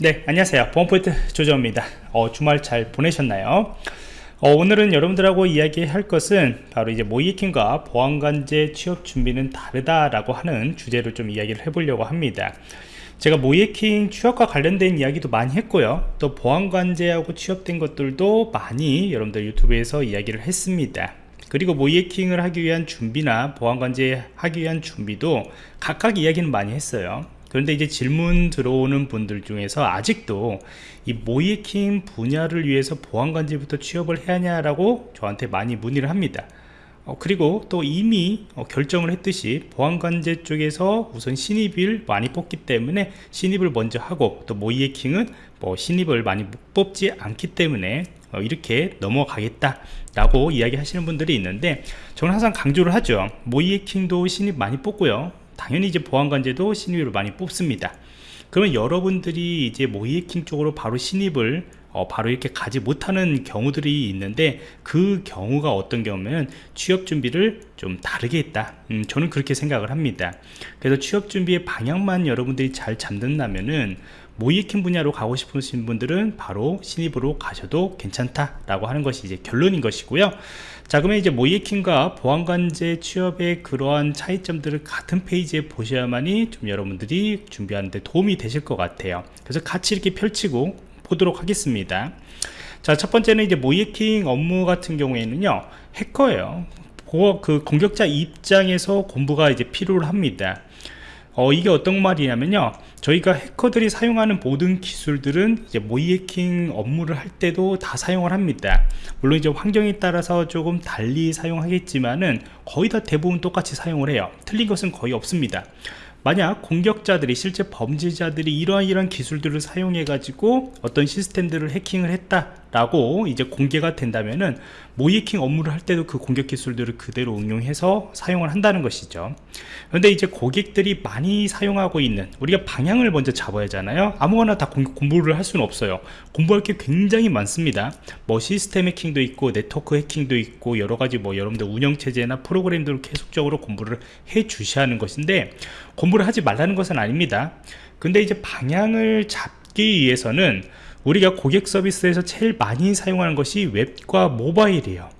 네 안녕하세요. 보안포인트 조정입니다. 어, 주말 잘 보내셨나요? 어, 오늘은 여러분들하고 이야기할 것은 바로 이제 모이킹과 보안관제 취업 준비는 다르다라고 하는 주제로 좀 이야기를 해보려고 합니다. 제가 모이킹 취업과 관련된 이야기도 많이 했고요. 또 보안관제하고 취업된 것들도 많이 여러분들 유튜브에서 이야기를 했습니다. 그리고 모이킹을 하기 위한 준비나 보안관제 하기 위한 준비도 각각 이야기는 많이 했어요 그런데 이제 질문 들어오는 분들 중에서 아직도 이 모이킹 분야를 위해서 보안관제부터 취업을 해야 하냐라고 저한테 많이 문의를 합니다. 어, 그리고 또 이미 어, 결정을 했듯이 보안관제 쪽에서 우선 신입을 많이 뽑기 때문에 신입을 먼저 하고 또 모이해킹은 뭐 신입을 많이 뽑지 않기 때문에 어, 이렇게 넘어가겠다 라고 이야기 하시는 분들이 있는데 저는 항상 강조를 하죠. 모이해킹도 신입 많이 뽑고요 당연히 이제 보안관제도 신입을 많이 뽑습니다. 그러면 여러분들이 이제 모이해킹 쪽으로 바로 신입을 어, 바로 이렇게 가지 못하는 경우들이 있는데 그 경우가 어떤 경우면 취업 준비를 좀 다르게 했다. 음, 저는 그렇게 생각을 합니다. 그래서 취업 준비의 방향만 여러분들이 잘 잡는다면은 모이킹 분야로 가고 싶으신 분들은 바로 신입으로 가셔도 괜찮다 라고 하는 것이 이제 결론인 것이고요 자 그러면 이제 모이킹과 보안관제 취업의 그러한 차이점들을 같은 페이지에 보셔야만이 좀 여러분들이 준비하는데 도움이 되실 것 같아요. 그래서 같이 이렇게 펼치고 보도록 하겠습니다. 자 첫 번째는 이제 모이킹 업무 같은 경우에는요 해커예요. 그 공격자 입장에서 공부가 이제 필요를 합니다 어, 이게 어떤 말이냐면요. 저희가 해커들이 사용하는 모든 기술들은 이제 모이해킹 업무를 할 때도 다 사용을 합니다. 물론 이제 환경에 따라서 조금 달리 사용하겠지만은 거의 다 대부분 똑같이 사용을 해요. 틀린 것은 거의 없습니다. 만약 공격자들이 실제 범죄자들이 이러한 이러한 기술들을 사용해 가지고 어떤 시스템들을 해킹을 했다 라고 이제 공개가 된다면은 모이킹 업무를 할 때도 그 공격 기술들을 그대로 응용해서 사용을 한다는 것이죠. 그런데 이제 고객들이 많이 사용하고 있는 우리가 방향을 먼저 잡아야 하잖아요. 아무거나 다 공부를 할 수는 없어요. 공부할 게 굉장히 많습니다. 뭐 시스템 해킹도 있고 네트워크 해킹도 있고 여러 가지 뭐 여러분들 운영체제나 프로그램들을 계속적으로 공부를 해 주셔야 하는 것인데 공부를 하지 말라는 것은 아닙니다. 근데 이제 방향을 잡기 위해서는 우리가 고객 서비스에서 제일 많이 사용하는 것이 웹과 모바일이에요.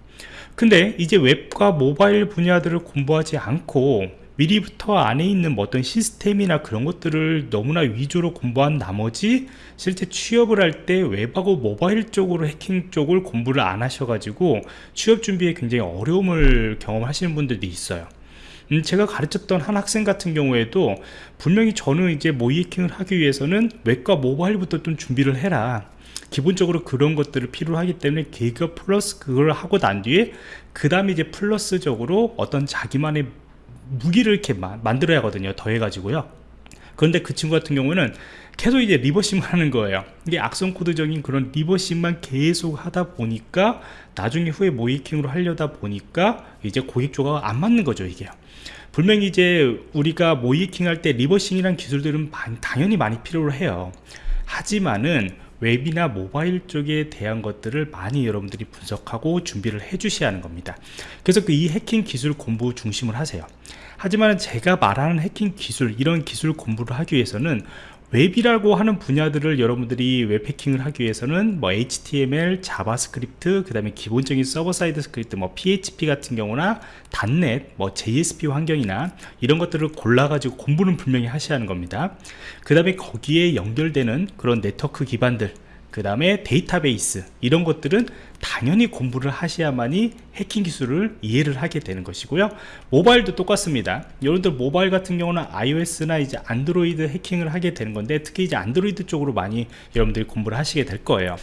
근데 이제 웹과 모바일 분야들을 공부하지 않고 미리부터 안에 있는 뭐 어떤 시스템이나 그런 것들을 너무나 위주로 공부한 나머지 실제 취업을 할 때 웹하고 모바일 쪽으로 해킹 쪽을 공부를 안 하셔가지고 취업 준비에 굉장히 어려움을 경험하시는 분들도 있어요 음, 제가 가르쳤던 한 학생 같은 경우에도 분명히 저는 이제 모이해킹을 하기 위해서는 웹과 모바일부터 좀 준비를 해라. 기본적으로 그런 것들을 필요로 하기 때문에 개그 플러스 그걸 하고 난 뒤에 그 다음에 이제 플러스적으로 어떤 자기만의 무기를 이렇게 마, 만들어야 하거든요 더해 가지고요 그런데 그 친구 같은 경우는 계속 이제 reversing만 하는 거예요. 이게 악성 코드적인 그런 reversing만 계속 하다 보니까 나중에 후에 모의해킹으로 하려다 보니까 이제 고객 조건과 안 맞는 거죠 이게 분명히 이제 우리가 모의해킹 할 때 reversing이란 기술들은 당연히 많이 필요로 해요. 하지만은 웹이나 모바일 쪽에 대한 것들을 많이 여러분들이 분석하고 준비를 해 주셔야 하는 겁니다. 그래서 그 이 해킹 기술 공부 중심을 하세요 하지만 제가 말하는 해킹 기술 이런 기술 공부를 하기 위해서는 웹이라고 하는 분야들을 여러분들이 웹 해킹을 하기 위해서는 뭐 HTML, JavaScript, 그 다음에 기본적인 server side script, 뭐 PHP 같은 경우나 .NET, 뭐 JSP 환경이나 이런 것들을 골라가지고 공부는 분명히 하셔야 하는 겁니다. 그 다음에 거기에 연결되는 그런 네트워크 기반들, 그 다음에 데이터베이스 이런 것들은 당연히 공부를 하셔야만이 해킹 기술을 이해를 하게 되는 것이고요. 모바일도 똑같습니다. 여러분들 모바일 같은 경우는 iOS나 이제 안드로이드 해킹을 하게 되는 건데 특히 이제 안드로이드 쪽으로 많이 여러분들이 공부를 하시게 될 거예요.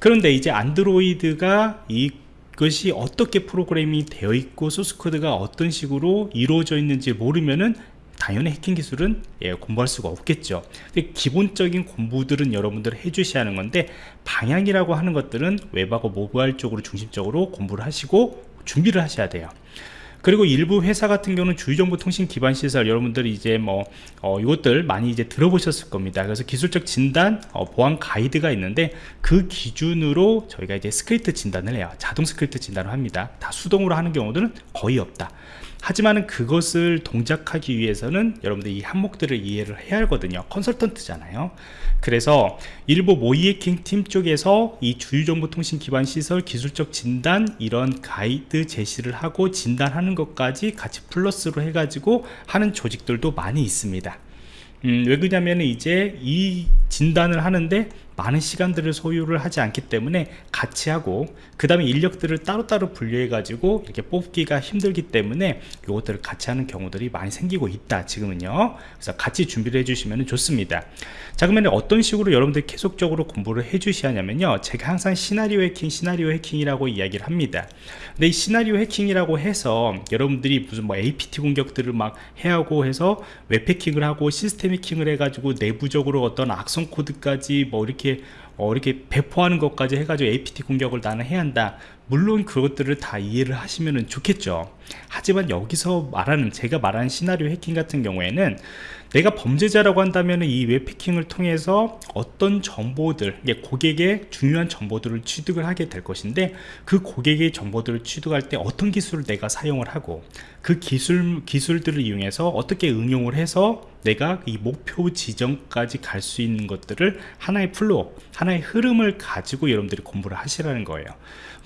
그런데 이제 안드로이드가 이 것이 어떻게 프로그램이 되어 있고 소스코드가 어떤 식으로 이루어져 있는지 모르면은 당연히 해킹 기술은 예, 공부할 수가 없겠죠. 기본적인 공부들은 여러분들 해주셔야 하는 건데 방향이라고 하는 것들은 웹하고 모바일 쪽으로 중심적으로 공부를 하시고 준비를 하셔야 돼요. 그리고 일부 회사 같은 경우는 주요정보통신 기반 시설 여러분들이 이제 뭐 어, 이것들 많이 이제 들어보셨을 겁니다. 그래서 기술적 진단 어, 보안 가이드가 있는데 그 기준으로 저희가 이제 스크립트 진단을 해요. 자동 스크립트 진단을 합니다. 다 수동으로 하는 경우들은 거의 없다 하지만은 그것을 동작하기 위해서는 여러분들 이 항목들을 이해를 해야 하거든요. 컨설턴트잖아요. 그래서 일부 모의해킹 팀 쪽에서 이 주요정보통신 기반 시설 기술적 진단 이런 가이드 제시를 하고 진단하는 것까지 같이 플러스로 해가지고 하는 조직들도 많이 있습니다. 음, 왜 그러냐면 이제 이 진단을 하는데 많은 시간들을 소유를 하지 않기 때문에 같이 하고 그 다음에 인력들을 따로따로 분류해 가지고 이렇게 뽑기가 힘들기 때문에 이것들을 같이 하는 경우들이 많이 생기고 있다 지금은요. 그래서 같이 준비를 해 주시면 좋습니다. 자 그러면 어떤 식으로 여러분들 계속적으로 공부를 해 주셔야 하냐면요. 제가 항상 시나리오 해킹 시나리오 해킹이라고 이야기를 합니다. 근데 이 시나리오 해킹이라고 해서 여러분들이 무슨 뭐 APT 공격들을 막 해하고 해서 웹 해킹을 하고 시스템 해킹을 해 가지고 내부적으로 어떤 악성 코드까지 뭐 이렇게 이렇게 어, 이렇게 배포하는 것까지 해가지고 APT 공격을 나는 해야 한다. 물론 그것들을 다 이해를 하시면 좋겠죠. 하지만 여기서 말하는 제가 말하는 시나리오 해킹 같은 경우에는 내가 범죄자라고 한다면 이 웹해킹을 통해서 어떤 정보들 고객의 중요한 정보들을 취득을 하게 될 것인데 그 고객의 정보들을 취득할 때 어떤 기술을 내가 사용을 하고 그 기술 기술들을 이용해서 어떻게 응용을 해서 내가 이 목표 지점까지 갈 수 있는 것들을 하나의 플로 하나의 흐름을 가지고 여러분들이 공부를 하시라는 거예요.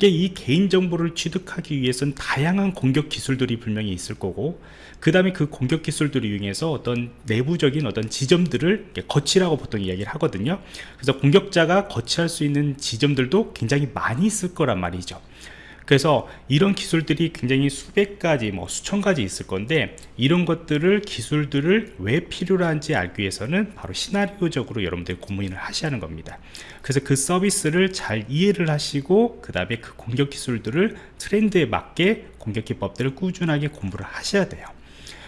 이 개인정보를 취득하기 위해서는 다양한 공격 기술들이 분명히 있을 거고 그 다음에 그 공격 기술들을 이용해서 어떤 내부적인 어떤 지점들을 거치라고 보통 이야기를 하거든요. 그래서 공격자가 거치할 수 있는 지점들도 굉장히 많이 있을 거란 말이죠 그래서 이런 기술들이 굉장히 수백 가지 뭐 수천 가지 있을 건데 이런 것들을 기술들을 왜 필요한지 알기 위해서는 바로 시나리오적으로 여러분들이 고민을 하셔야 하는 겁니다. 그래서 그 서비스를 잘 이해를 하시고 그 다음에 그 공격 기술들을 트렌드에 맞게 공격 기법들을 꾸준하게 공부를 하셔야 돼요.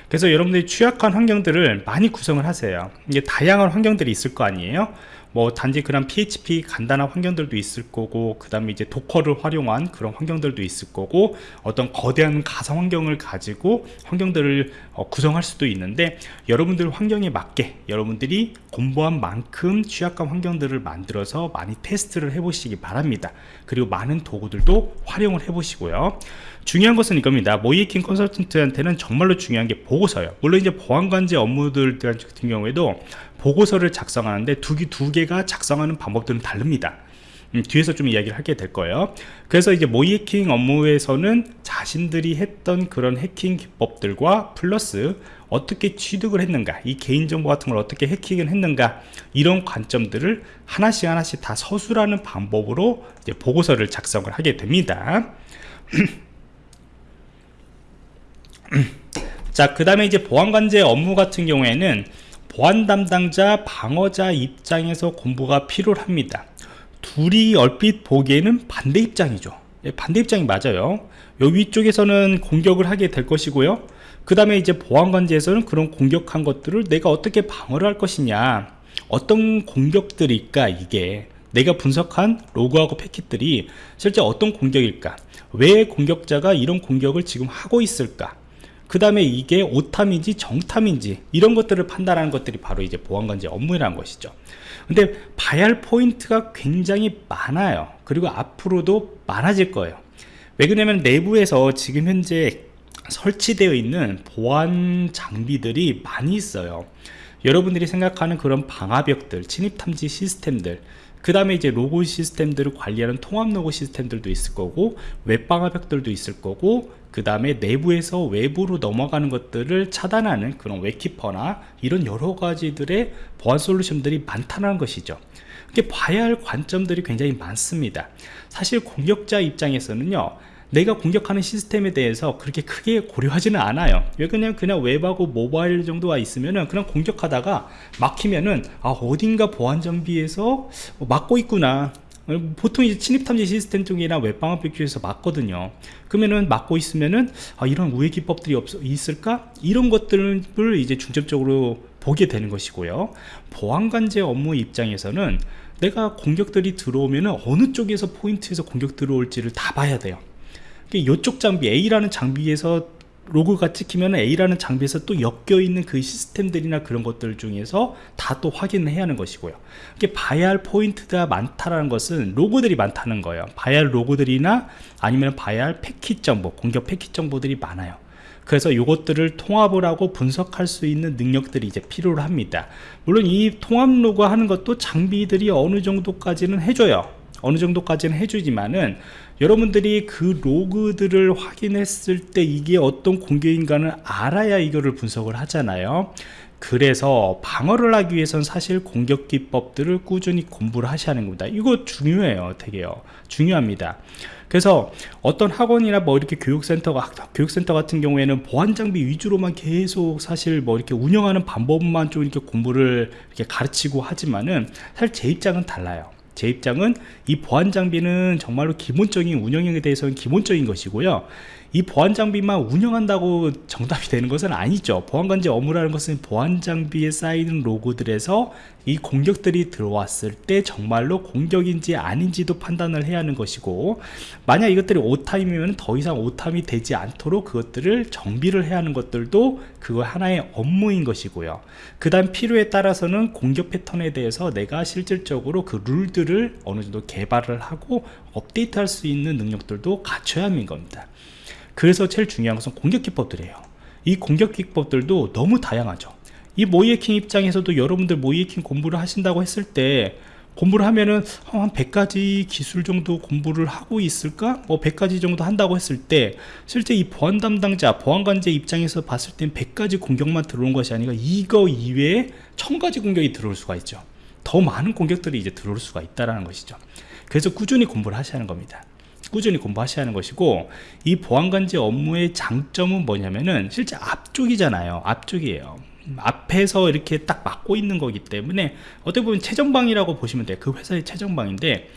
그래서 여러분들이 취약한 환경들을 많이 구성을 하세요. 이게 다양한 환경들이 있을 거 아니에요 뭐 단지 그런 PHP 간단한 환경들도 있을 거고 그 다음에 이제 도커를 활용한 그런 환경들도 있을 거고 어떤 거대한 가상 환경을 가지고 환경들을 어, 구성할 수도 있는데 여러분들 환경에 맞게 여러분들이 공부한 만큼 취약한 환경들을 만들어서 많이 테스트를 해 보시기 바랍니다. 그리고 많은 도구들도 활용을 해 보시고요. 중요한 것은 이겁니다. 모이킹 컨설턴트한테는 정말로 중요한 게 보고서예요. 물론 이제 보안관제 업무들 같은 경우에도 보고서를 작성하는데 두, 개, 두 개가 작성하는 방법들은 다릅니다. 음, 뒤에서 좀 이야기를 하게 될 거예요. 그래서 이제 모의 해킹 업무에서는 자신들이 했던 그런 해킹 기법들과 플러스 어떻게 취득을 했는가 이 개인정보 같은 걸 어떻게 해킹을 했는가 이런 관점들을 하나씩 하나씩 다 서술하는 방법으로 이제 보고서를 작성을 하게 됩니다. 자그 다음에 이제 보안관제 업무 같은 경우에는 보안 담당자 방어자 입장에서 공부가 필요합니다. 둘이 얼핏 보기에는 반대 입장이죠. 예, 반대 입장이 맞아요. 요 위쪽에서는 공격을 하게 될 것이고요. 그 다음에 이제 보안관제에서는 그런 공격한 것들을 내가 어떻게 방어를 할 것이냐 어떤 공격들일까 이게 내가 분석한 로그하고 패킷들이 실제 어떤 공격일까 왜 공격자가 이런 공격을 지금 하고 있을까 그 다음에 이게 오탐인지 정탐인지 이런 것들을 판단하는 것들이 바로 이제 보안관제 업무라는 것이죠. 근데 봐야 할 포인트가 굉장히 많아요. 그리고 앞으로도 많아질 거예요. 왜 그러냐면 내부에서 지금 현재 설치되어 있는 보안 장비들이 많이 있어요. 여러분들이 생각하는 그런 방화벽들 침입탐지 시스템들 그 다음에 이제 로고 시스템들을 관리하는 통합 로고 시스템들도 있을 거고 웹방화벽들도 있을 거고 그 다음에 내부에서 외부로 넘어가는 것들을 차단하는 그런 웹키퍼나 이런 여러 가지들의 보안 솔루션들이 많다는 것이죠. 이게 봐야 할 관점들이 굉장히 많습니다. 사실 공격자 입장에서는요 내가 공격하는 시스템에 대해서 그렇게 크게 고려하지는 않아요. 왜 그냥 그냥 웹하고 모바일 정도가 있으면은 그냥 공격하다가 막히면은 아 어딘가 보안 장비에서 막고 있구나. 보통 이제 침입탐지 시스템 쪽이나 웹방어벽 쪽에서 막거든요. 그러면은 막고 있으면은 아, 이런 우회 기법들이 없, 있을까? 이런 것들을 이제 중점적으로 보게 되는 것이고요. 보안관제 업무 입장에서는 내가 공격들이 들어오면은 어느 쪽에서 포인트에서 공격 들어올지를 다 봐야 돼요 이쪽 장비 A라는 장비에서 로그가 찍히면 A라는 장비에서 또 엮여 있는 그 시스템들이나 그런 것들 중에서 다 또 확인을 해야 하는 것이고요. 이게 봐야 할 포인트가 많다라는 것은 로그들이 많다는 거예요. 봐야 할 로그들이나 아니면 봐야 할 패킷 정보 공격 패킷 정보들이 많아요. 그래서 이것들을 통합을 하고 분석할 수 있는 능력들이 이제 필요로 합니다. 물론 이 통합 로그 하는 것도 장비들이 어느 정도까지는 해줘요. 어느 정도까지는 해주지만은 여러분들이 그 로그들을 확인했을 때 이게 어떤 공격인가는 알아야 이거를 분석을 하잖아요. 그래서 방어를 하기 위해선 사실 공격 기법들을 꾸준히 공부를 하셔야 하는 겁니다. 이거 중요해요 되게요. 중요합니다. 그래서 어떤 학원이나 뭐 이렇게 교육센터가 교육센터 같은 경우에는 보안 장비 위주로만 계속 사실 뭐 이렇게 운영하는 방법만 좀 이렇게 공부를 이렇게 가르치고 하지만은 사실 제 입장은 달라요 제 입장은 이 보안 장비는 정말로 기본적인 운영에 대해서는 기본적인 것이고요 이 보안 장비만 운영한다고 정답이 되는 것은 아니죠. 보안관제 업무라는 것은 보안 장비에 쌓이는 로고들에서 이 공격들이 들어왔을 때 정말로 공격인지 아닌지도 판단을 해야 하는 것이고 만약 이것들이 오타임이면 더 이상 오타임이 되지 않도록 그것들을 정비를 해야 하는 것들도 그거 하나의 업무인 것이고요. 그 다음 필요에 따라서는 공격 패턴에 대해서 내가 실질적으로 그 룰들을 어느 정도 개발을 하고 업데이트 할 수 있는 능력들도 갖춰야 하는 겁니다 그래서 제일 중요한 것은 공격 기법들이에요. 이 공격 기법들도 너무 다양하죠. 이 모이에킹 입장에서도 여러분들 모이에킹 공부를 하신다고 했을 때 공부를 하면은 한 100가지 기술 정도 공부를 하고 있을까? 뭐 100가지 정도 한다고 했을 때 실제 이 보안 담당자, 보안관제 입장에서 봤을 땐 100가지 공격만 들어온 것이 아니라 이거 이외에 1000가지 공격이 들어올 수가 있죠. 더 많은 공격들이 이제 들어올 수가 있다는 것이죠. 그래서 꾸준히 공부를 하셔야 하는 겁니다 꾸준히 공부하셔야 하는 것이고 이 보안관제 업무의 장점은 뭐냐면은 실제 앞쪽이잖아요. 앞쪽이에요. 앞에서 이렇게 딱 막고 있는 거기 때문에 어떻게 보면 최전방이라고 보시면 돼요. 그 회사의 최전방인데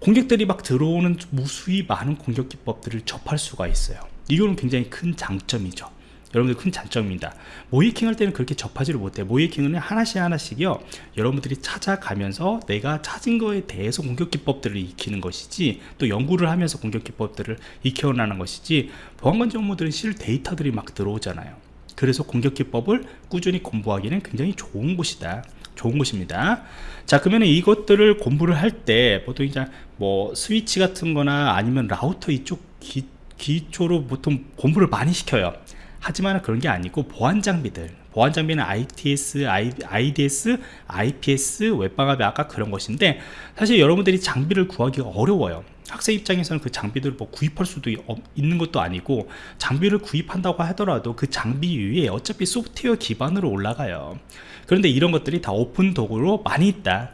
공격들이 막 들어오는 무수히 많은 공격 기법들을 접할 수가 있어요. 이거는 굉장히 큰 장점이죠 여러분들 큰 장점입니다. 모이킹 할 때는 그렇게 접하지를 못해요 모이킹은 하나씩 하나씩이요. 여러분들이 찾아가면서 내가 찾은 거에 대해서 공격 기법들을 익히는 것이지 또 연구를 하면서 공격 기법들을 익혀나가는 것이지 보안관제 업무들은 실 데이터들이 막 들어오잖아요. 그래서 공격 기법을 꾸준히 공부하기는 굉장히 좋은 곳이다. 좋은 곳입니다. 자 그러면 이것들을 공부를 할 때 보통 이제 뭐 스위치 같은 거나 아니면 라우터 이쪽 기, 기초로 보통 공부를 많이 시켜요 하지만 그런 게 아니고 보안 장비들 보안 장비는 ITS, IDS, IPS, 웹방화벽이 아까 그런 것인데 사실 여러분들이 장비를 구하기가 어려워요. 학생 입장에서는 그 장비들을 뭐 구입할 수도 있는 것도 아니고 장비를 구입한다고 하더라도 그 장비 위에 어차피 소프트웨어 기반으로 올라가요. 그런데 이런 것들이 다 오픈 도구로 많이 있다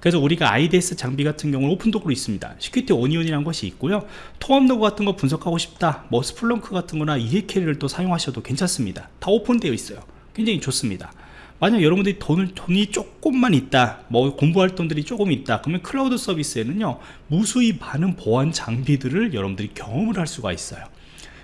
그래서 우리가 IDS 장비 같은 경우는 오픈 도구로 있습니다. Security Onion이라는 것이 있고요. 통합 로그 같은 거 분석하고 싶다. 뭐 Splunk 같은 거나 ELK를 또 사용하셔도 괜찮습니다. 다 오픈되어 있어요. 굉장히 좋습니다. 만약 여러분들이 돈을 돈이 조금만 있다 뭐 공부 활동들이 조금 있다 그러면 클라우드 서비스에는요 무수히 많은 보안 장비들을 여러분들이 경험을 할 수가 있어요.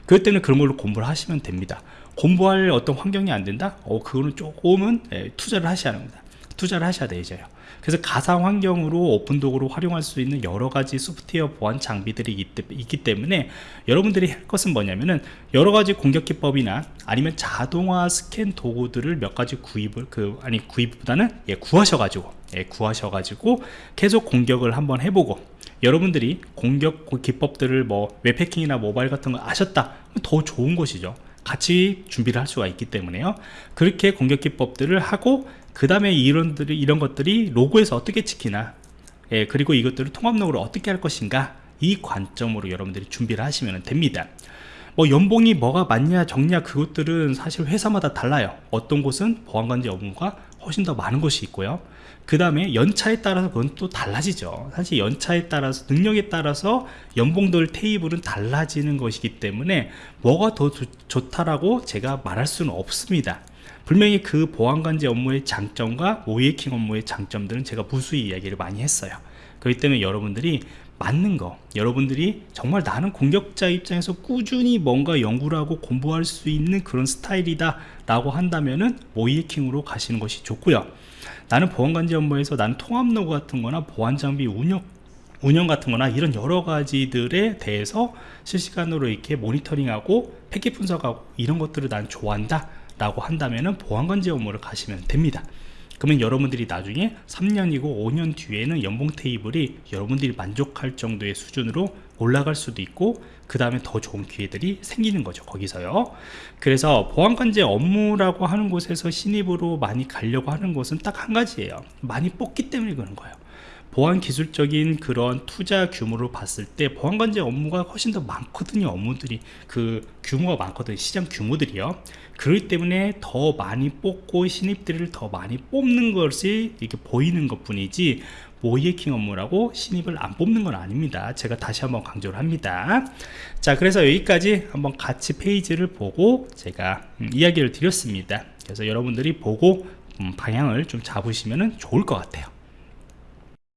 그럴 때는 그런 걸로 공부를 하시면 됩니다. 공부할 어떤 환경이 안 된다? 어 그거는 조금은 예, 투자를 하셔야 합니다. 투자를 하셔야 되죠 그래서 가상 환경으로 오픈도구로 활용할 수 있는 여러 가지 소프트웨어 보안 장비들이 있기 때문에 여러분들이 할 것은 뭐냐면은 여러 가지 공격 기법이나 아니면 자동화 스캔 도구들을 몇 가지 구입을 그 아니 구입보다는 예, 구하셔가지고 예, 구하셔가지고 계속 공격을 한번 해보고 여러분들이 공격 기법들을 뭐 웹해킹이나 모바일 같은 거 아셨다. 더 좋은 것이죠. 같이 준비를 할 수가 있기 때문에요. 그렇게 공격 기법들을 하고 그 다음에 이런들이 이런 것들이 로고에서 어떻게 찍히나 예, 그리고 이것들을 통합록으로 어떻게 할 것인가 이 관점으로 여러분들이 준비를 하시면 됩니다. 뭐 연봉이 뭐가 맞냐 적냐 그것들은 사실 회사마다 달라요. 어떤 곳은 보안관제 업무가 훨씬 더 많은 곳이 있고요. 그 다음에 연차에 따라서 그건 또 달라지죠. 사실 연차에 따라서 능력에 따라서 연봉들 테이블은 달라지는 것이기 때문에 뭐가 더 좋다라고 제가 말할 수는 없습니다 분명히 그 보안관제 업무의 장점과 모이킹 업무의 장점들은 제가 무수히 이야기를 많이 했어요. 그렇기 때문에 여러분들이 맞는 거 여러분들이 정말 나는 공격자 입장에서 꾸준히 뭔가 연구를 하고 공부할 수 있는 그런 스타일이다 라고 한다면은 모이킹으로 가시는 것이 좋고요. 나는 보안관제 업무에서 나는 통합로그 같은 거나 보안장비 운영 운영 같은 거나 이런 여러 가지들에 대해서 실시간으로 이렇게 모니터링하고 패킷 분석하고 이런 것들을 난 좋아한다 라고 한다면 보안관제 업무를 가시면 됩니다. 그러면 여러분들이 나중에 3년이고 5년 뒤에는 연봉 테이블이 여러분들이 만족할 정도의 수준으로 올라갈 수도 있고 그 다음에 더 좋은 기회들이 생기는 거죠 거기서요. 그래서 보안관제 업무라고 하는 곳에서 신입으로 많이 가려고 하는 곳은 딱 한 가지예요. 많이 뽑기 때문에 그런 거예요 보안 기술적인 그런 투자 규모로 봤을 때 보안 관제 업무가 훨씬 더 많거든요 업무들이. 그 규모가 많거든요 시장 규모들이요. 그렇기 때문에 더 많이 뽑고 신입들을 더 많이 뽑는 것이 이렇게 보이는 것 뿐이지 모이에킹 업무라고 신입을 안 뽑는 건 아닙니다. 제가 다시 한번 강조를 합니다. 자 그래서 여기까지 한번 같이 페이지를 보고 제가 음, 이야기를 드렸습니다. 그래서 여러분들이 보고 음, 방향을 좀 잡으시면 좋을 것 같아요